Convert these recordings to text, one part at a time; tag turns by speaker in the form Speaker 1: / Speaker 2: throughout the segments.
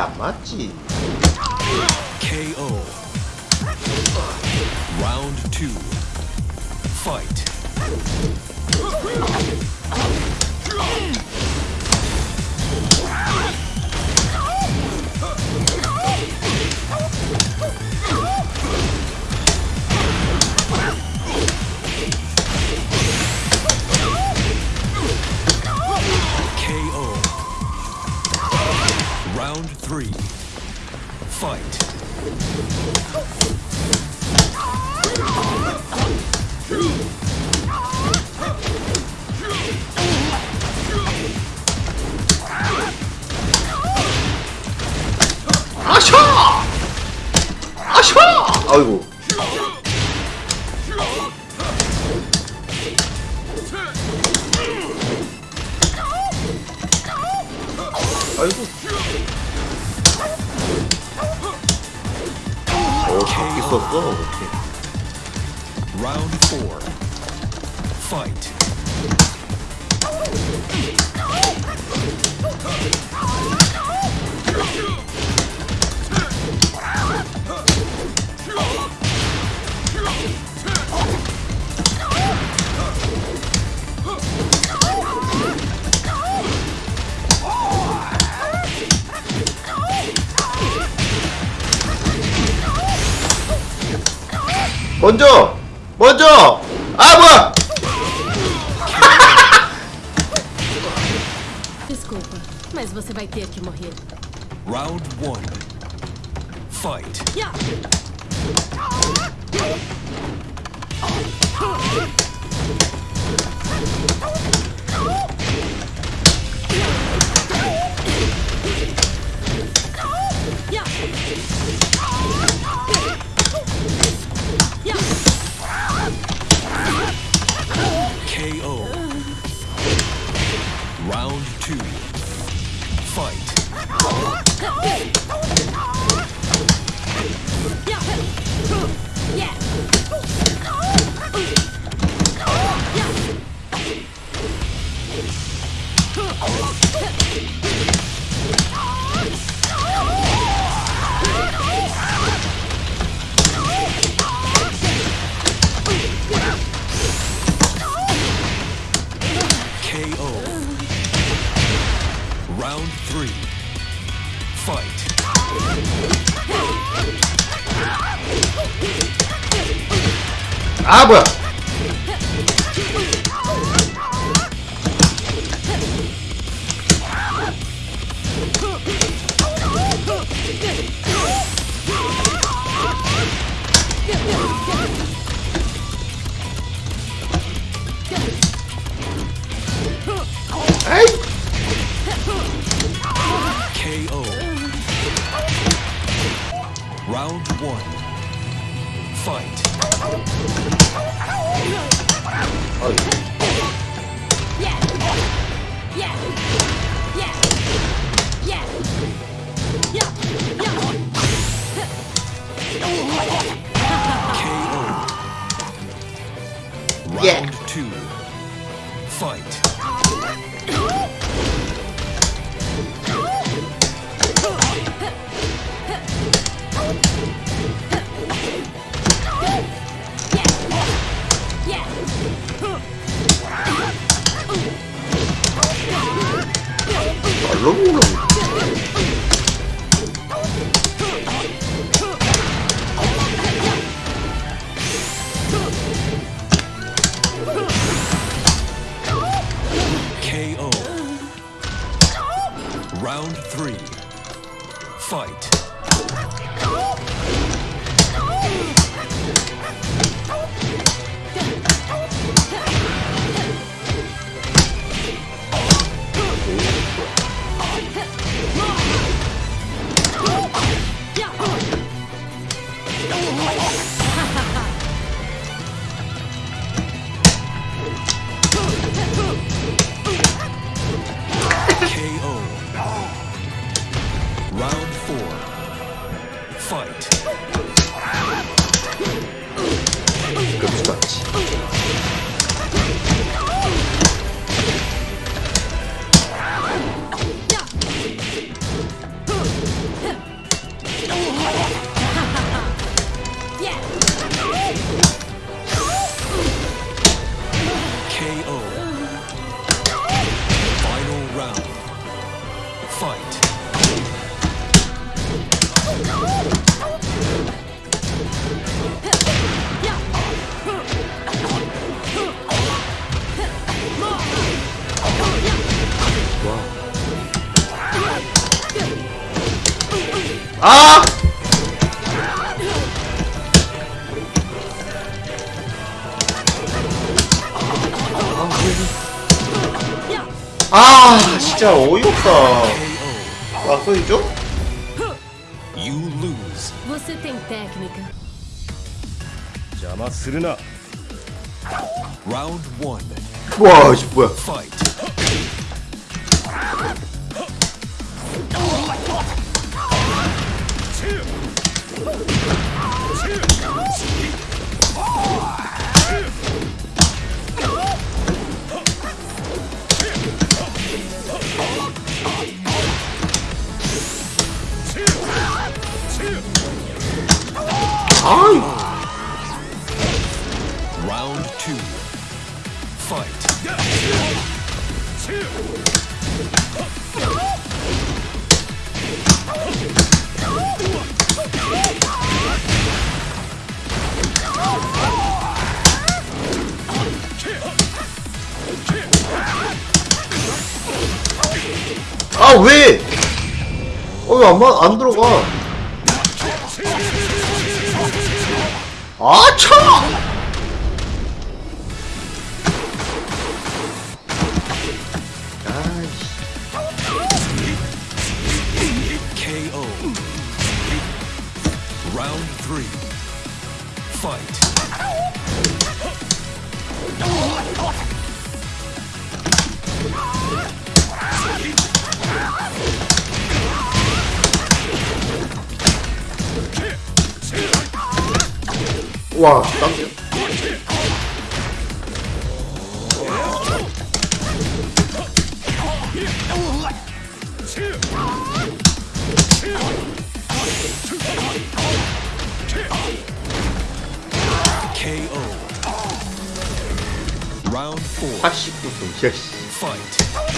Speaker 1: 안 맞지.
Speaker 2: KO. Round two. Fight.
Speaker 1: 아이고. 어, 잡기 썼어. 오케이.
Speaker 2: Round four. Fight.
Speaker 1: 먼저! 먼저! 아, 뭐야!
Speaker 3: Desculpa, mas você vai ter que morrer.
Speaker 2: Round one. Fight.
Speaker 3: Ya! Ya!
Speaker 1: 아, 뭐야!
Speaker 2: KO. Round one. Ah!
Speaker 1: 아! 아, 진짜 어이없다. 아, 소리죠?
Speaker 2: You lose.
Speaker 3: Você tem técnica.
Speaker 4: 邪魔するな
Speaker 2: Round one.
Speaker 1: 와, 씨, 뭐야.
Speaker 2: Fight.
Speaker 1: 왜? 어, 왜 안, 들어가? 아, 차!
Speaker 2: KO. Round three.
Speaker 1: 와, 땀이야.
Speaker 2: KO. Round four.
Speaker 1: 89분, 야, 씨.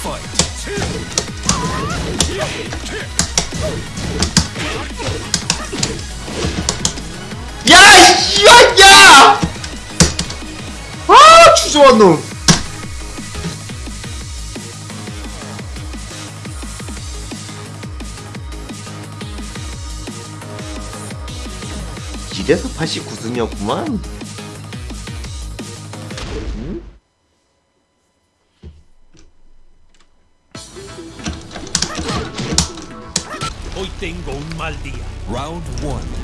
Speaker 2: Fight.
Speaker 1: 야, 씨, 야, 야! 아, 주저한 놈. 이래서 89승이었구만.
Speaker 4: Mal día
Speaker 2: Round one.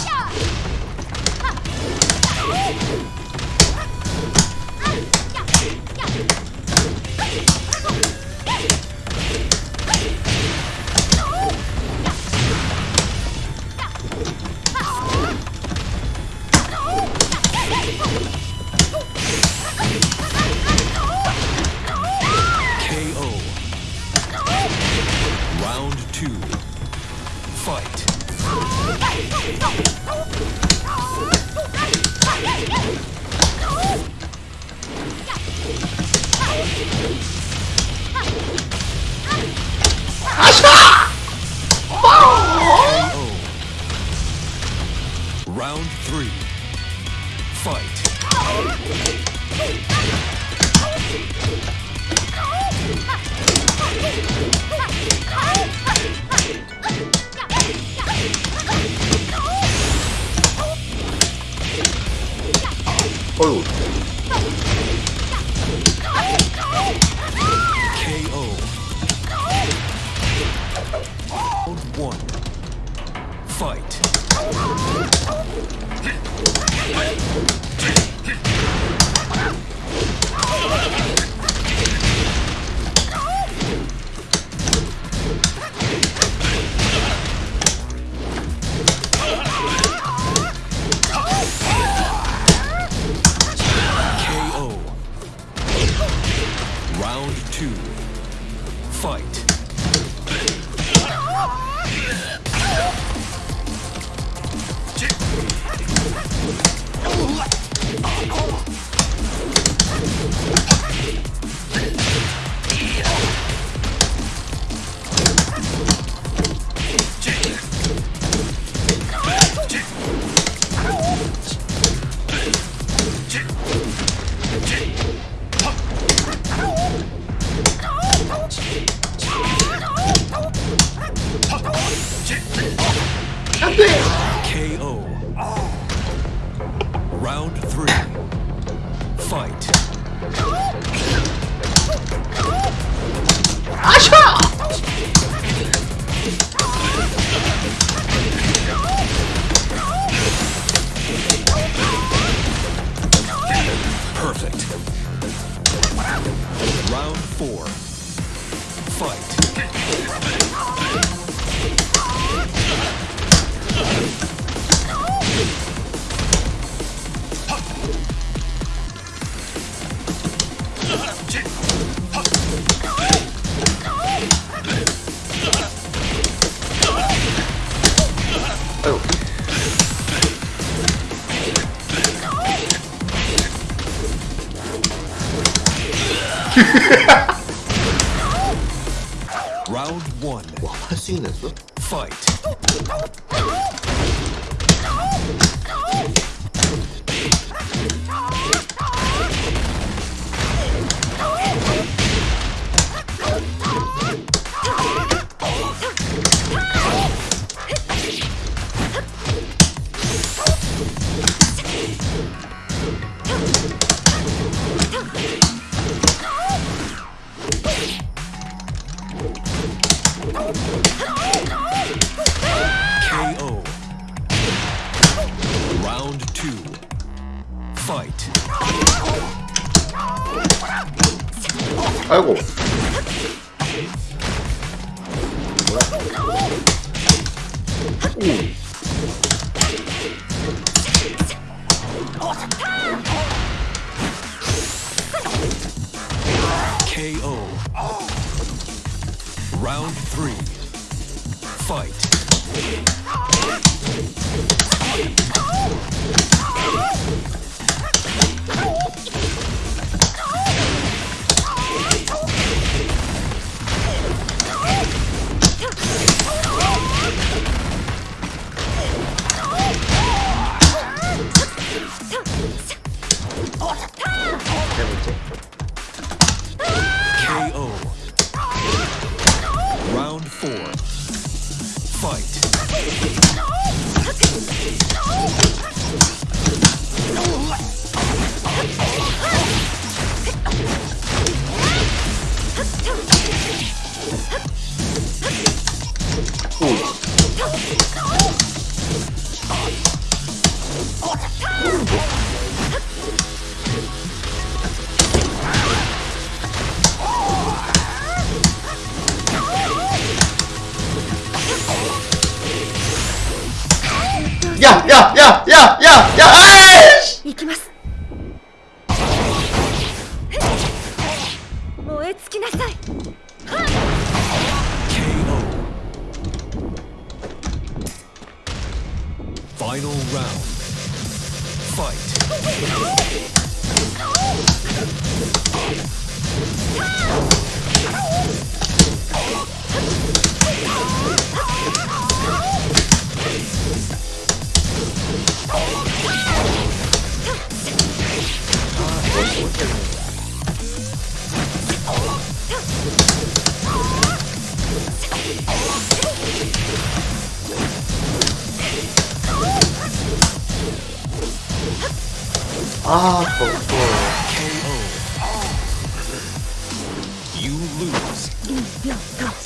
Speaker 2: Oh! fight.
Speaker 1: Oh! bitch!
Speaker 5: 아이고
Speaker 1: KO Round 3 Fight Fight.
Speaker 5: Ah, for
Speaker 1: KO, You lose.